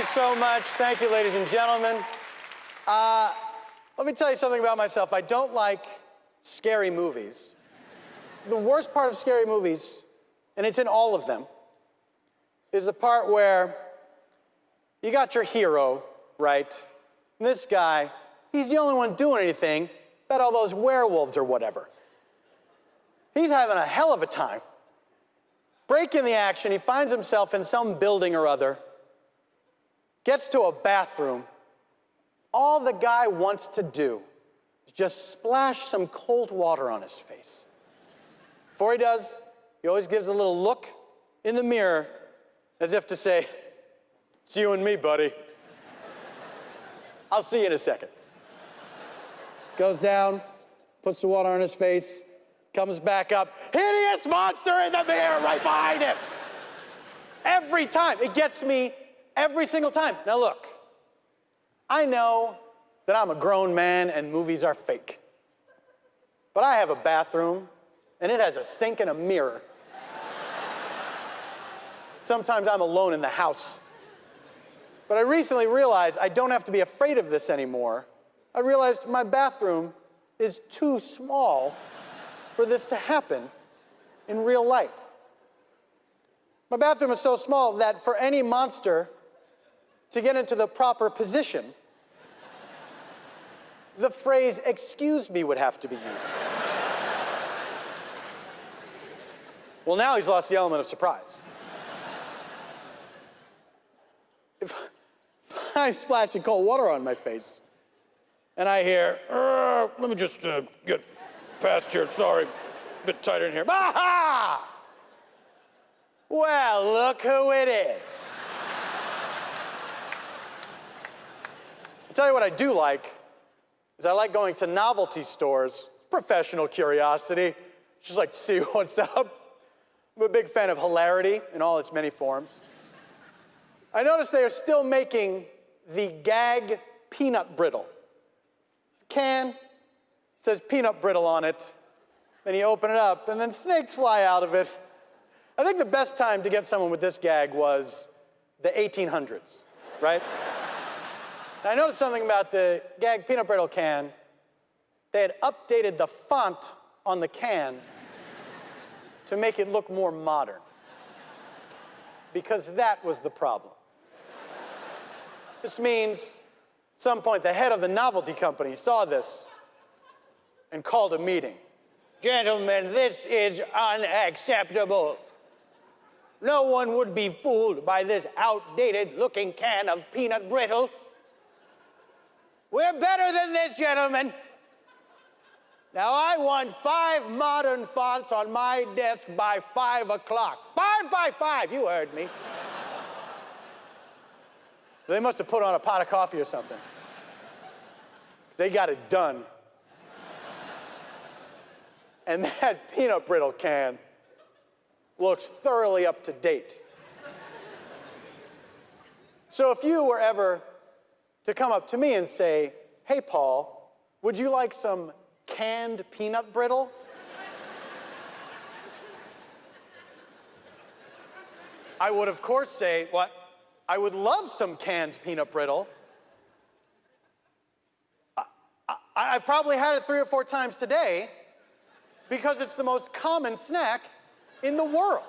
you so much. Thank you, ladies and gentlemen. Uh, let me tell you something about myself. I don't like scary movies. The worst part of scary movies, and it's in all of them, is the part where you got your hero, right? And this guy, he's the only one doing anything about all those werewolves or whatever. He's having a hell of a time. Breaking the action, he finds himself in some building or other, gets to a bathroom. All the guy wants to do is just splash some cold water on his face. Before he does, he always gives a little look in the mirror as if to say, It's you and me, buddy. I'll see you in a second. Goes down, puts the water on his face, comes back up. Hideous monster in the mirror right behind him. Every time. It gets me every single time. Now, look, I know that I'm a grown man and movies are fake. But I have a bathroom and it has a sink and a mirror. Sometimes I'm alone in the house. But I recently realized I don't have to be afraid of this anymore. I realized my bathroom is too small for this to happen in real life. My bathroom is so small that for any monster to get into the proper position, the phrase, excuse me, would have to be used. well, now he's lost the element of surprise. If, I'm splashing cold water on my face, and I hear, let me just uh, get past here, sorry, it's a bit tighter in here. Aha! Well, look who it is. I'll tell you what I do like, is I like going to novelty stores. It's professional curiosity. Just like to see what's up. I'm a big fan of hilarity in all its many forms. I noticed they are still making the gag peanut brittle. It's a can, it says peanut brittle on it. Then you open it up, and then snakes fly out of it. I think the best time to get someone with this gag was the 1800s, right? I noticed something about the gag peanut brittle can. They had updated the font on the can to make it look more modern. Because that was the problem. This means at some point the head of the novelty company saw this and called a meeting. Gentlemen, this is unacceptable. No one would be fooled by this outdated looking can of peanut brittle. We're better than this, gentlemen. Now, I want five modern fonts on my desk by five o'clock. Five by five, you heard me. so they must have put on a pot of coffee or something. They got it done. and that peanut brittle can looks thoroughly up to date. so if you were ever to come up to me and say, hey, Paul, would you like some canned peanut brittle? I would, of course, say, what? I would love some canned peanut brittle. I, I've probably had it three or four times today because it's the most common snack in the world.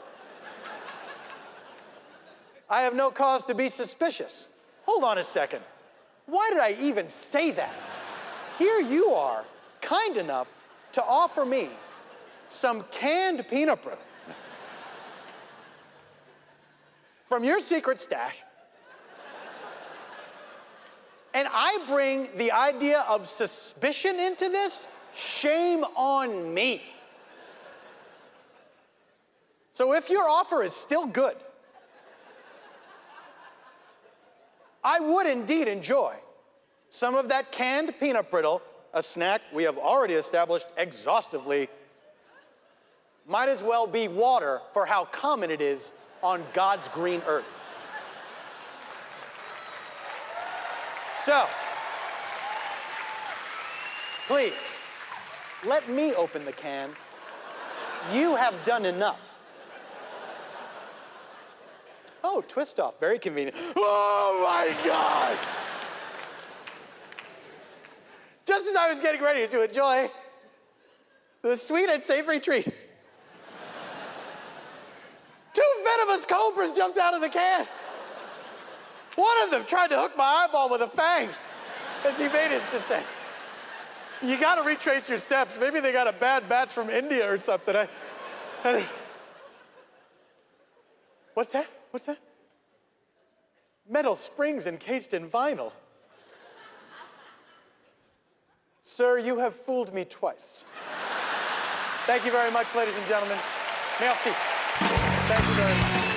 I have no cause to be suspicious. Hold on a second. Why did I even say that? Here you are, kind enough to offer me some canned peanut brittle from your secret stash. And I bring the idea of suspicion into this? Shame on me. So if your offer is still good, I would indeed enjoy some of that canned peanut brittle, a snack we have already established exhaustively, might as well be water for how common it is on God's green earth. So, please, let me open the can. You have done enough. No, twist off, very convenient. Oh my God! Just as I was getting ready to enjoy the sweet and savory treat, two venomous cobras jumped out of the can. One of them tried to hook my eyeball with a fang as he made his descent. You gotta retrace your steps. Maybe they got a bad batch from India or something. I, I, what's that? What's that? Metal springs encased in vinyl. Sir, you have fooled me twice. Thank you very much, ladies and gentlemen. Merci. Thank you very much.